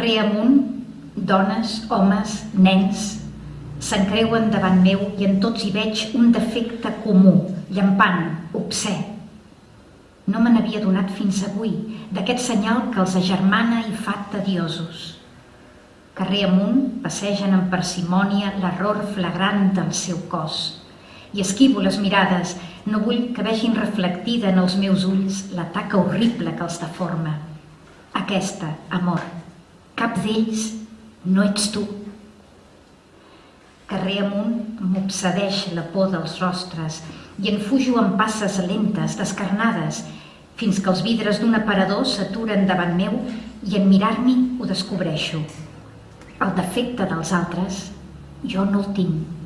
Carrer amunt, dones, homes, nens, s'encreuen davant meu i en tots hi veig un defecte comú, llampant, obsè. No me n'havia donat fins avui, d'aquest senyal que els agermana i fa tediosos. Carrer amunt passegen amb parsimònia l'error flagrant del seu cos. I esquivo les mirades, no vull que vegin reflectida en els meus ulls la taca horrible que els deforma. Aquesta, amor, cap d'ells no ets tu. Carrer amunt m'obsedeix la por dels rostres i en fujo amb passes lentes, descarnades, fins que els vidres d'un aparador s'aturen davant meu i en mirar-m'hi ho descobreixo. El defecte dels altres jo no el tinc.